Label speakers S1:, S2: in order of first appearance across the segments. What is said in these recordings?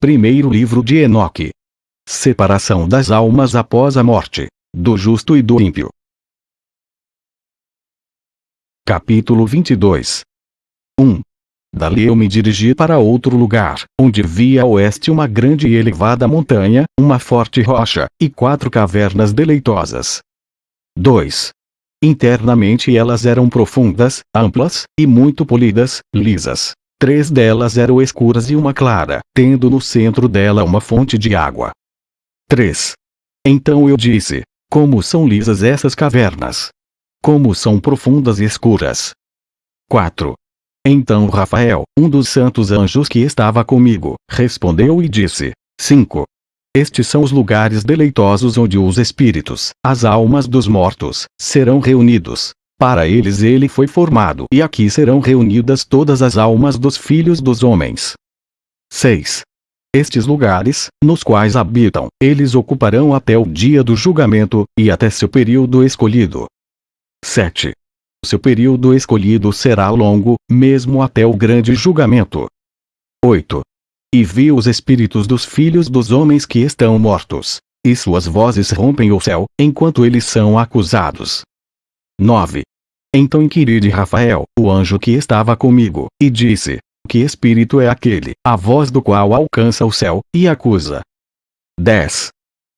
S1: Primeiro livro de Enoque. Separação das almas após a morte, do justo e do ímpio. Capítulo 22 1. Dali eu me dirigi para outro lugar, onde via a oeste uma grande e elevada montanha, uma forte rocha, e quatro cavernas deleitosas. 2. Internamente elas eram profundas, amplas, e muito polidas, lisas. Três delas eram escuras e uma clara, tendo no centro dela uma fonte de água. 3. Então eu disse: Como são lisas essas cavernas! Como são profundas e escuras! 4. Então Rafael, um dos santos anjos que estava comigo, respondeu e disse: 5. Estes são os lugares deleitosos onde os espíritos, as almas dos mortos, serão reunidos. Para eles ele foi formado e aqui serão reunidas todas as almas dos filhos dos homens. 6. Estes lugares, nos quais habitam, eles ocuparão até o dia do julgamento, e até seu período escolhido. 7. Seu período escolhido será longo, mesmo até o grande julgamento. 8. E vi os espíritos dos filhos dos homens que estão mortos, e suas vozes rompem o céu, enquanto eles são acusados. 9. Então inquiri de Rafael, o anjo que estava comigo, e disse: Que espírito é aquele, a voz do qual alcança o céu, e acusa? 10.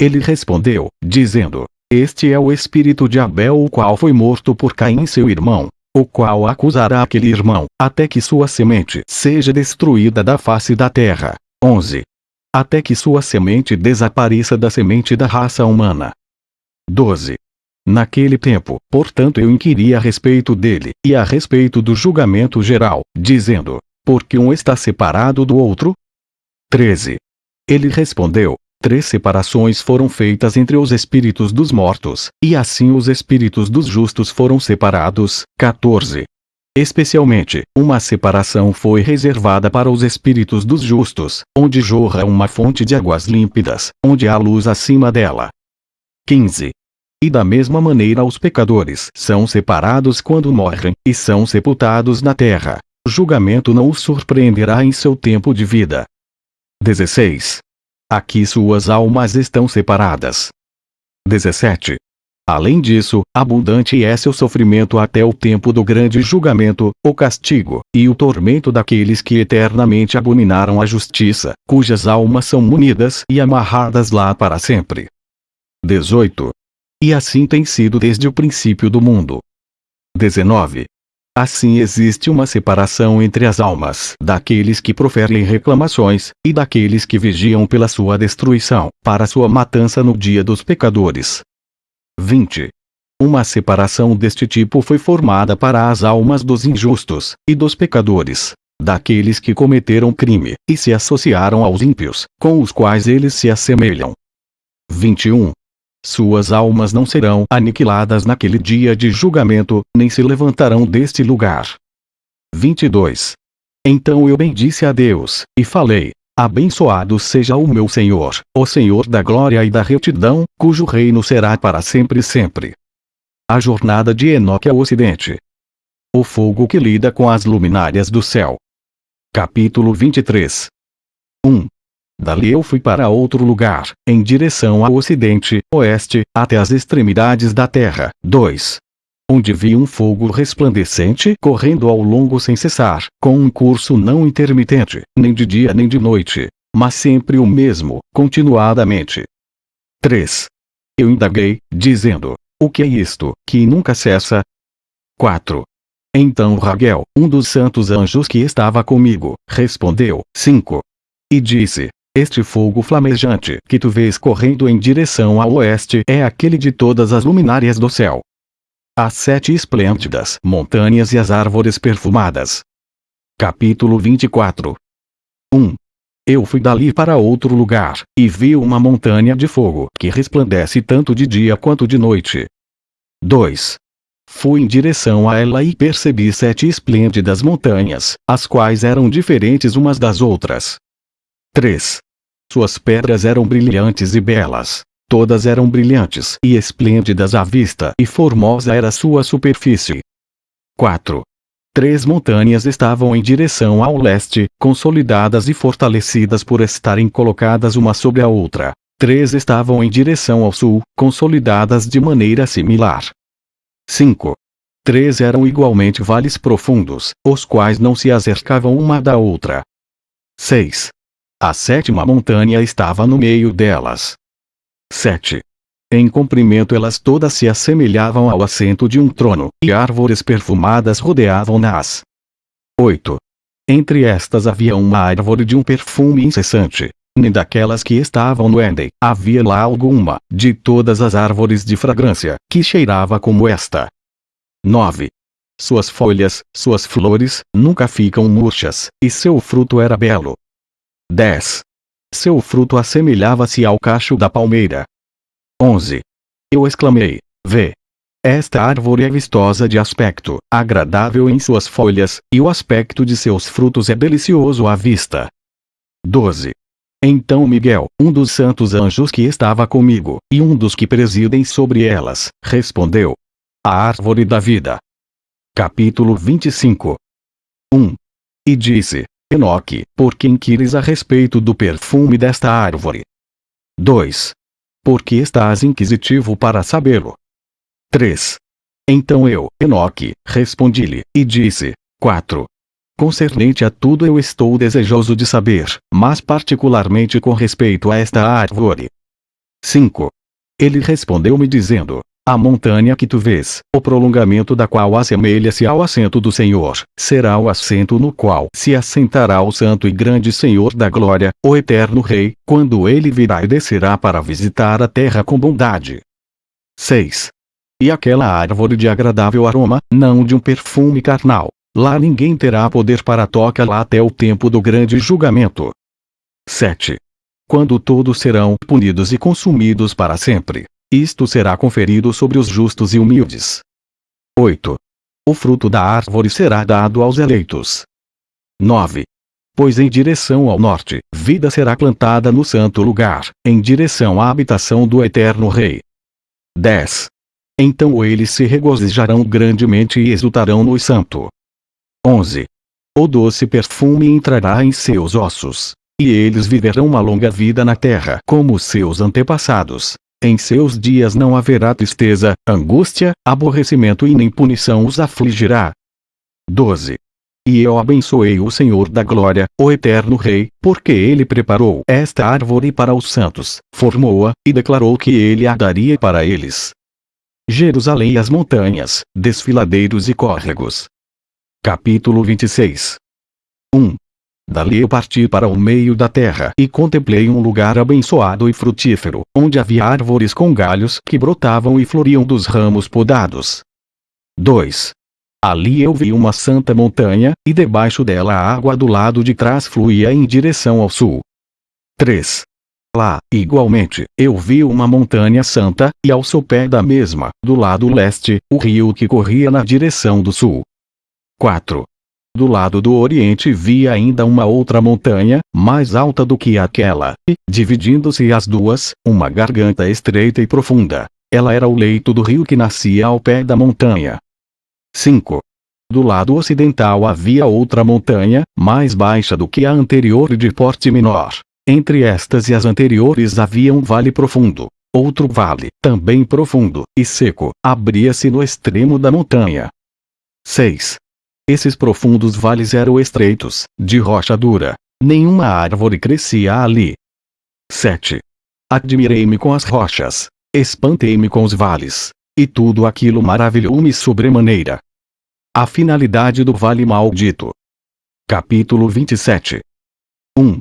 S1: Ele respondeu, dizendo: Este é o espírito de Abel, o qual foi morto por Caim, seu irmão, o qual acusará aquele irmão, até que sua semente seja destruída da face da terra. 11. Até que sua semente desapareça da semente da raça humana. 12. Naquele tempo, portanto eu inquiri a respeito dele, e a respeito do julgamento geral, dizendo, porque um está separado do outro? 13. Ele respondeu, Três separações foram feitas entre os espíritos dos mortos, e assim os espíritos dos justos foram separados. 14. Especialmente, uma separação foi reservada para os espíritos dos justos, onde jorra uma fonte de águas límpidas, onde há luz acima dela. 15. E da mesma maneira os pecadores são separados quando morrem, e são sepultados na terra. O julgamento não os surpreenderá em seu tempo de vida. 16. Aqui suas almas estão separadas. 17. Além disso, abundante é seu sofrimento até o tempo do grande julgamento, o castigo, e o tormento daqueles que eternamente abominaram a justiça, cujas almas são munidas e amarradas lá para sempre. 18. E assim tem sido desde o princípio do mundo. 19. Assim existe uma separação entre as almas daqueles que proferem reclamações, e daqueles que vigiam pela sua destruição, para sua matança no dia dos pecadores. 20. Uma separação deste tipo foi formada para as almas dos injustos, e dos pecadores, daqueles que cometeram crime, e se associaram aos ímpios, com os quais eles se assemelham. 21. Suas almas não serão aniquiladas naquele dia de julgamento, nem se levantarão deste lugar. 22. Então eu bendisse a Deus, e falei: Abençoado seja o meu Senhor, o Senhor da glória e da retidão, cujo reino será para sempre e sempre. A jornada de Enoque ao Ocidente. O fogo que lida com as luminárias do céu. Capítulo 23 1. Dali eu fui para outro lugar, em direção ao ocidente, oeste, até as extremidades da terra. 2. Onde vi um fogo resplandecente correndo ao longo sem cessar, com um curso não intermitente, nem de dia nem de noite, mas sempre o mesmo, continuadamente. 3. Eu indaguei, dizendo: O que é isto, que nunca cessa? 4. Então Raguel, um dos santos anjos que estava comigo, respondeu: 5. E disse: este fogo flamejante que tu vês correndo em direção ao oeste é aquele de todas as luminárias do céu. As sete esplêndidas montanhas e as árvores perfumadas. Capítulo 24 1. Eu fui dali para outro lugar, e vi uma montanha de fogo que resplandece tanto de dia quanto de noite. 2. Fui em direção a ela e percebi sete esplêndidas montanhas, as quais eram diferentes umas das outras. 3. Suas pedras eram brilhantes e belas. Todas eram brilhantes e esplêndidas à vista e formosa era sua superfície. 4. Três montanhas estavam em direção ao leste, consolidadas e fortalecidas por estarem colocadas uma sobre a outra. Três estavam em direção ao sul, consolidadas de maneira similar. 5. Três eram igualmente vales profundos, os quais não se acercavam uma da outra. 6. A sétima montanha estava no meio delas. 7. Em comprimento elas todas se assemelhavam ao assento de um trono, e árvores perfumadas rodeavam-nas. 8. Entre estas havia uma árvore de um perfume incessante. Nem daquelas que estavam no Éden, havia lá alguma, de todas as árvores de fragrância, que cheirava como esta. 9. Suas folhas, suas flores, nunca ficam murchas, e seu fruto era belo. 10. Seu fruto assemelhava-se ao cacho da palmeira. 11. Eu exclamei: Vê! Esta árvore é vistosa de aspecto, agradável em suas folhas, e o aspecto de seus frutos é delicioso à vista. 12. Então Miguel, um dos santos anjos que estava comigo, e um dos que presidem sobre elas, respondeu: A árvore da vida. Capítulo 25 1. E disse: Enoque, por que inquires a respeito do perfume desta árvore? 2. Porque estás inquisitivo para sabê-lo? 3. Então eu, Enoque, respondi-lhe, e disse: 4. Concernente a tudo eu estou desejoso de saber, mas particularmente com respeito a esta árvore. 5. Ele respondeu-me dizendo: a montanha que tu vês, o prolongamento da qual assemelha-se ao assento do Senhor, será o assento no qual se assentará o Santo e Grande Senhor da Glória, o Eterno Rei, quando ele virá e descerá para visitar a terra com bondade. 6. E aquela árvore de agradável aroma, não de um perfume carnal. Lá ninguém terá poder para tocar lá até o tempo do grande julgamento. 7. Quando todos serão punidos e consumidos para sempre. Isto será conferido sobre os justos e humildes. 8. O fruto da árvore será dado aos eleitos. 9. Pois em direção ao norte, vida será plantada no santo lugar, em direção à habitação do eterno Rei. 10. Então eles se regozijarão grandemente e exultarão no santo. 11. O doce perfume entrará em seus ossos. E eles viverão uma longa vida na terra como seus antepassados. Em seus dias não haverá tristeza, angústia, aborrecimento e nem punição os afligirá. 12. E eu abençoei o Senhor da Glória, o Eterno Rei, porque ele preparou esta árvore para os santos, formou-a, e declarou que ele a daria para eles. Jerusalém e as montanhas, desfiladeiros e córregos. Capítulo 26 1. Dali eu parti para o meio da terra e contemplei um lugar abençoado e frutífero, onde havia árvores com galhos que brotavam e floriam dos ramos podados. 2. Ali eu vi uma santa montanha, e debaixo dela a água do lado de trás fluía em direção ao sul. 3. Lá, igualmente, eu vi uma montanha santa, e ao sopé da mesma, do lado leste, o rio que corria na direção do sul. 4. Do lado do oriente via ainda uma outra montanha, mais alta do que aquela, e, dividindo-se as duas, uma garganta estreita e profunda. Ela era o leito do rio que nascia ao pé da montanha. 5. Do lado ocidental havia outra montanha, mais baixa do que a anterior e de porte menor. Entre estas e as anteriores havia um vale profundo. Outro vale, também profundo, e seco, abria-se no extremo da montanha. 6. Esses profundos vales eram estreitos, de rocha dura. Nenhuma árvore crescia ali. 7. Admirei-me com as rochas. Espantei-me com os vales. E tudo aquilo maravilhou-me sobremaneira. A finalidade do vale maldito. Capítulo 27 1.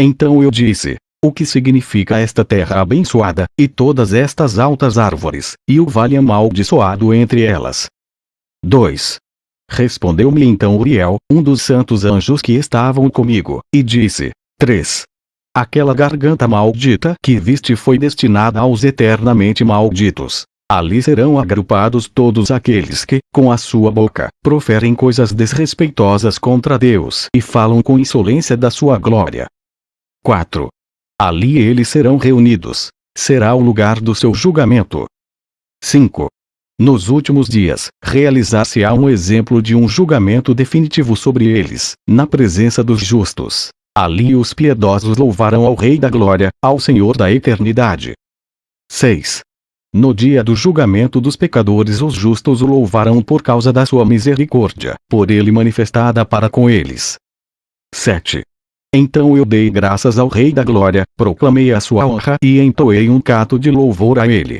S1: Então eu disse: O que significa esta terra abençoada, e todas estas altas árvores, e o vale amaldiçoado entre elas? 2. Respondeu-me então Uriel, um dos santos anjos que estavam comigo, e disse: 3. Aquela garganta maldita que viste foi destinada aos eternamente malditos. Ali serão agrupados todos aqueles que, com a sua boca, proferem coisas desrespeitosas contra Deus e falam com insolência da sua glória. 4. Ali eles serão reunidos. Será o lugar do seu julgamento. 5. Nos últimos dias, realizar-se-á um exemplo de um julgamento definitivo sobre eles, na presença dos justos. Ali os piedosos louvarão ao Rei da Glória, ao Senhor da Eternidade. 6. No dia do julgamento dos pecadores os justos o louvarão por causa da sua misericórdia, por ele manifestada para com eles. 7. Então eu dei graças ao Rei da Glória, proclamei a sua honra e entoei um cato de louvor a ele.